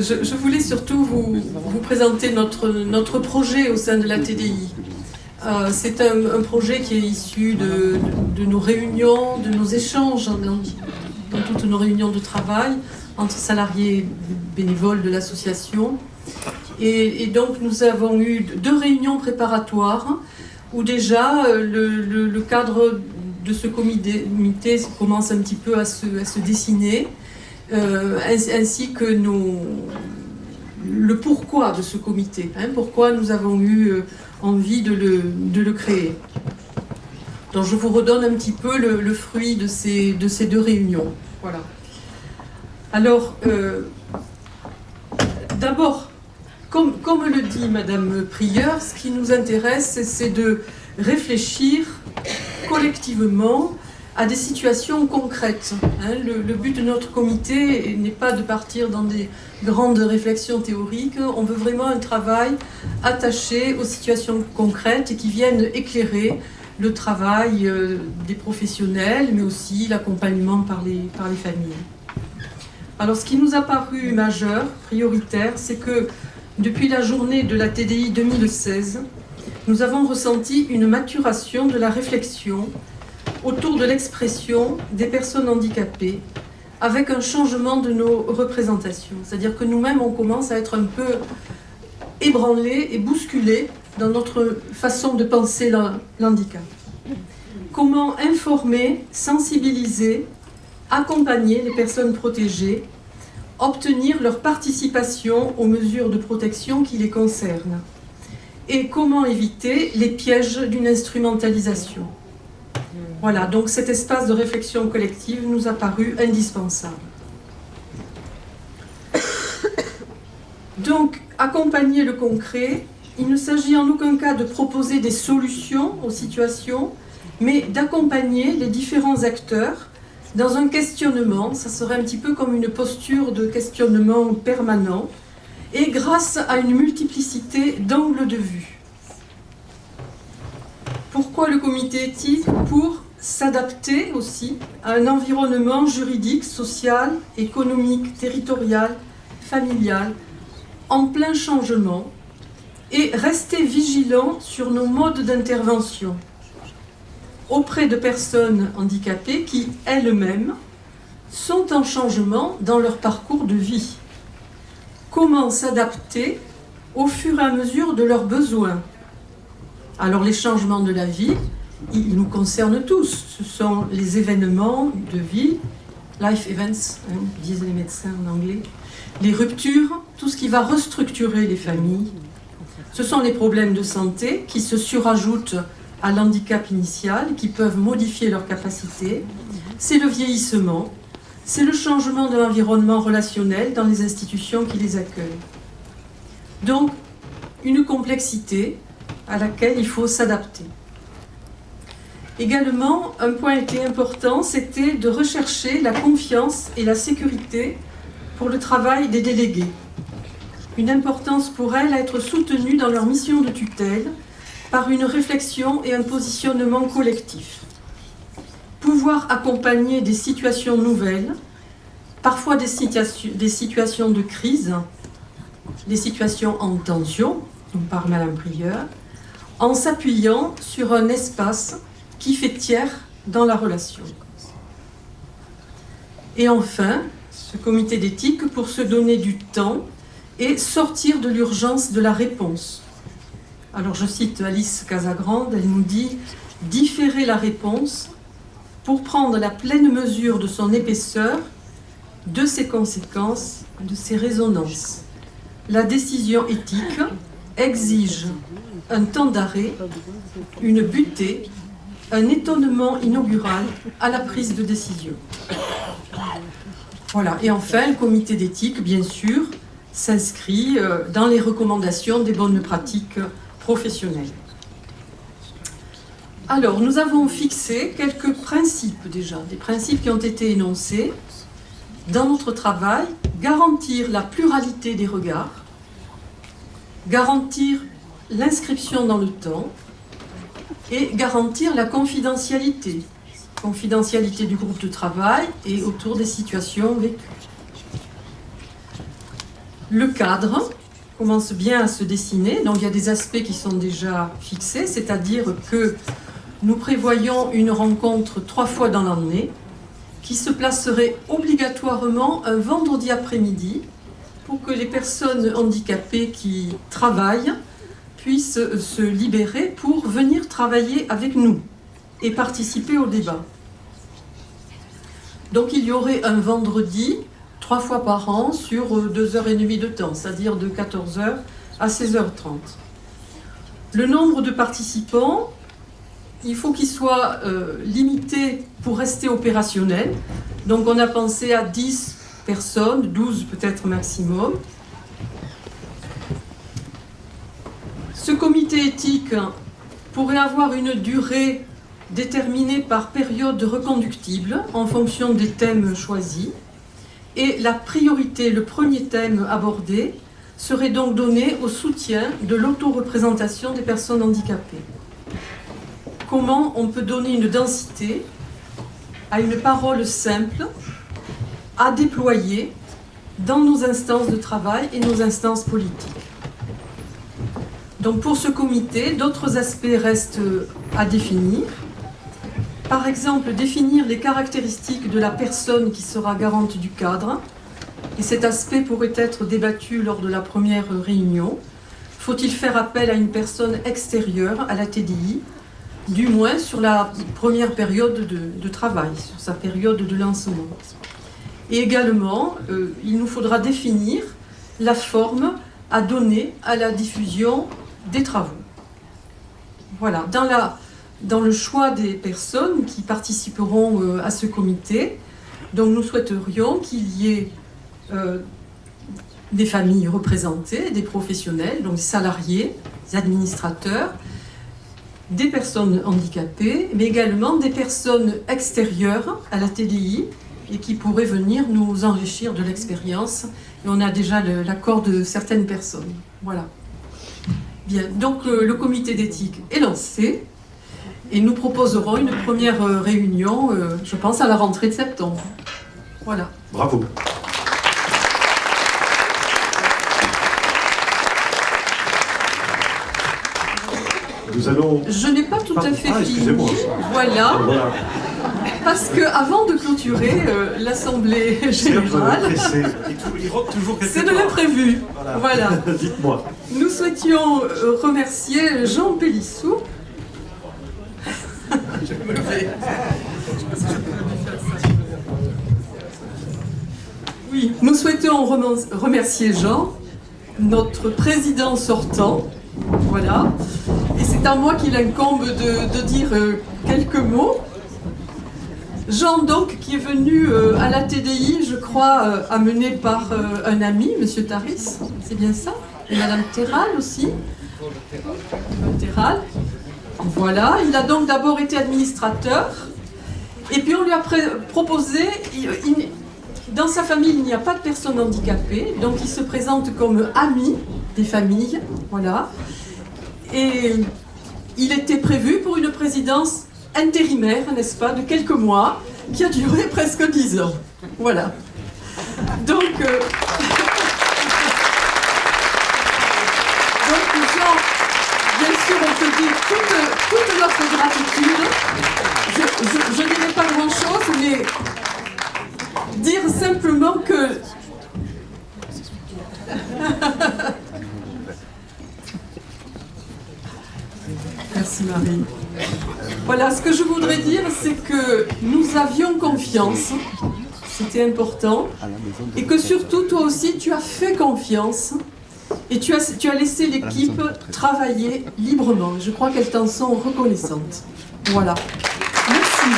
je, voulais surtout vous, présenter notre, notre projet au sein de la TDI. Euh, c'est un, projet qui est issu de, nos réunions, de nos échanges dans, toutes nos réunions de travail entre salariés bénévoles de l'association. Et, donc nous avons eu deux réunions préparatoires où déjà euh, le, cadre de ce comité commence un petit peu à se dessiner. Euh, ainsi que le pourquoi de ce comité, hein, pourquoi nous avons eu euh, envie de le, créer. Donc je vous redonne un petit peu le, fruit de ces, de ces, deux réunions. Voilà. Alors, euh, d'abord, comme, comme, le dit Madame Prieur, ce qui nous intéresse, c'est de réfléchir collectivement à des situations concrètes. Hein. Le, but de notre comité n'est pas de partir dans des grandes réflexions théoriques, on veut vraiment un travail attaché aux situations concrètes et qui viennent éclairer le travail euh, des professionnels, mais aussi l'accompagnement par les, par les familles. Alors ce qui nous a paru majeur, prioritaire, c'est que depuis la journée de la TDI 2016, nous avons ressenti une maturation de la réflexion autour de l'expression des personnes handicapées avec un changement de nos représentations. C'est-à-dire que nous-mêmes, on commence à être un peu ébranlés et bousculés dans notre façon de penser l'handicap. Comment informer, sensibiliser, accompagner les personnes protégées, obtenir leur participation aux mesures de protection qui les concernent? Et comment éviter les pièges d'une instrumentalisation? Voilà, donc cet espace de réflexion collective nous a paru indispensable. Donc, accompagner le concret, il ne s'agit en aucun cas de proposer des solutions aux situations, mais d'accompagner les différents acteurs dans un questionnement, ça serait un petit peu comme une posture de questionnement permanent, et grâce à une multiplicité d'angles de vue. Pourquoi le comité éthique Pour s'adapter aussi à un environnement juridique, social, économique, territorial, familial, en plein changement, et rester vigilant sur nos modes d'intervention auprès de personnes handicapées qui, elles-mêmes, sont en changement dans leur parcours de vie. Comment s'adapter au fur et à mesure de leurs besoins Alors les changements de la vie, ils nous concernent tous. Ce sont les événements de vie, life events, hein, disent les médecins en anglais, les ruptures, tout ce qui va restructurer les familles. Ce sont les problèmes de santé qui se surajoutent à l'handicap initial, qui peuvent modifier leurs capacités. C'est le vieillissement, c'est le changement de l'environnement relationnel dans les institutions qui les accueillent. Donc, une complexité à laquelle il faut s'adapter. Également, un point était important, c'était de rechercher la confiance et la sécurité pour le travail des délégués. Une importance pour elles à être soutenues dans leur mission de tutelle par une réflexion et un positionnement collectif. Pouvoir accompagner des situations nouvelles, parfois des, situations de crise, des situations en tension, dont parle Madame Prieur, en s'appuyant sur un espace qui fait tiers dans la relation. Et enfin, ce comité d'éthique pour se donner du temps et sortir de l'urgence de la réponse. Alors je cite Alice Casagrande, elle nous dit « différer la réponse pour prendre la pleine mesure de son épaisseur, de ses conséquences, de ses résonances. La décision éthique exige un temps d'arrêt, une butée un étonnement inaugural à la prise de décision. Voilà. Et enfin, le comité d'éthique, bien sûr, s'inscrit euh, dans les recommandations des bonnes pratiques professionnelles. Alors, nous avons fixé quelques principes déjà, des principes qui ont été énoncés dans notre travail, garantir la pluralité des regards, garantir l'inscription dans le temps, et garantir la confidentialité. Confidentialité du groupe de travail et autour des situations vécues. Le cadre commence bien à se dessiner, donc il y a des aspects qui sont déjà fixés, c'est-à-dire que nous prévoyons une rencontre trois fois dans l'année, qui se placerait obligatoirement un vendredi après-midi pour que les personnes handicapées qui travaillent puissent se libérer pour venir travailler avec nous et participer au débat. Donc il y aurait un vendredi, trois fois par an, sur deux heures et demie de temps, c'est-à-dire de 14h à 16h30. Le nombre de participants, il faut qu'il soit euh, limité pour rester opérationnel. Donc on a pensé à 10 personnes, 12 peut-être maximum. Ce comité éthique pourrait avoir une durée déterminée par période reconductible en fonction des thèmes choisis. Et la priorité, le premier thème abordé, serait donc donné au soutien de l'autoreprésentation des personnes handicapées. Comment on peut donner une densité à une parole simple à déployer dans nos instances de travail et nos instances politiques. Donc pour ce comité, d'autres aspects restent à définir. Par exemple, définir les caractéristiques de la personne qui sera garante du cadre. Et cet aspect pourrait être débattu lors de la première réunion. Faut-il faire appel à une personne extérieure à la TDI, du moins sur la première période de, travail, sur sa période de lancement? Et également, euh, il nous faudra définir la forme à donner à la diffusion des travaux. Voilà, dans, le choix des personnes qui participeront euh, à ce comité, donc nous souhaiterions qu'il y ait euh, des familles représentées, des professionnels, donc des salariés, des administrateurs, des personnes handicapées, mais également des personnes extérieures à la TDI, et qui pourrait venir nous enrichir de l'expérience. Et on a déjà l'accord de certaines personnes. Voilà. Bien, donc le, comité d'éthique est lancé et nous proposerons une première euh, réunion, euh, je pense, à la rentrée de septembre. Voilà. Bravo. Nous allons... Je n'ai pas tout à fait ah, fini. Voilà. voilà. Parce que avant de clôturer euh, l'Assemblée Générale, c'est de l'imprévu. Voilà. voilà. Dites-moi. Nous souhaitions euh, remercier Jean Pélissou. Oui, nous souhaitons remercier Jean, notre président sortant. Voilà. Et c'est à moi qu'il incombe de, dire euh, quelques mots. Jean, donc, qui est venu euh, à la TDI, je crois, euh, amené par euh, un ami, M. Taris, c'est bien ça Et Mme Terral aussi Terral. Voilà, il a donc d'abord été administrateur, et puis on lui a proposé, dans sa famille il n'y a pas de personnes handicapées, donc il se présente comme ami des familles, voilà. Et il était prévu pour une présidence intérimaire, n'est-ce pas, de quelques mois, qui a duré presque dix ans. Voilà. Donc, euh... confiance, c'était important, et que surtout, toi aussi, tu as fait confiance, et tu as, tu as laissé l'équipe travailler librement. Je crois qu'elles t'en sont reconnaissantes. Voilà. Merci.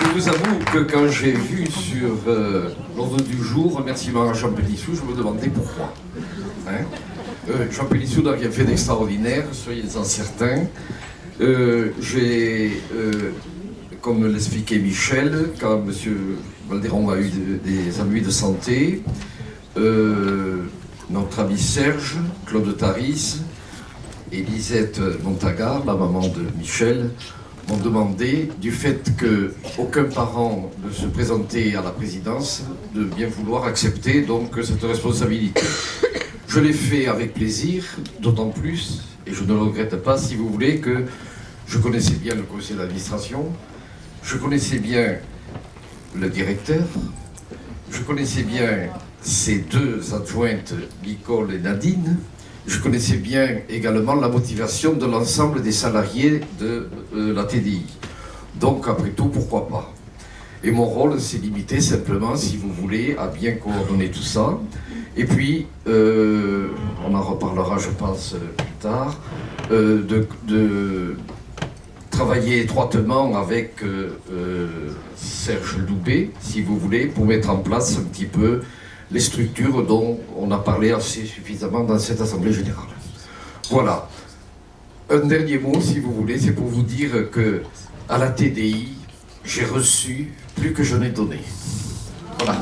Je vous avoue que quand j'ai vu sur euh, l'ordre du jour remerciement à Jean je me demandais pourquoi. Hein. Euh, Jean Pélissou n'a rien fait d'extraordinaire, soyez-en certains. Euh, j'ai, comme l'expliquait Michel, quand M. Valderon a eu des ennuis de santé, notre ami Serge, Claude Taris, Elisette Montagar, la maman de Michel, m'ont demandé, du fait qu'aucun parent ne se présentait à la présidence, de bien vouloir accepter donc cette responsabilité. Je l'ai fait avec plaisir, d'autant plus, et je ne le regrette pas, si vous voulez, que je connaissais bien le conseil d'administration, je connaissais bien le directeur, je connaissais bien ses deux adjointes, Nicole et Nadine, je connaissais bien également la motivation de l'ensemble des salariés de euh, la TDI. Donc, après tout, pourquoi pas? Et mon rôle s'est limité simplement, si vous voulez, à bien coordonner tout ça. Et puis, euh, on en reparlera, je pense, plus tard, euh, de, travailler étroitement avec Serge Loubet, si vous voulez, pour mettre en place un petit peu les structures dont on a parlé assez suffisamment dans cette Assemblée Générale. Voilà. Un dernier mot, si vous voulez, c'est pour vous dire que à la TDI, j'ai reçu plus que je n'ai donné. Voilà.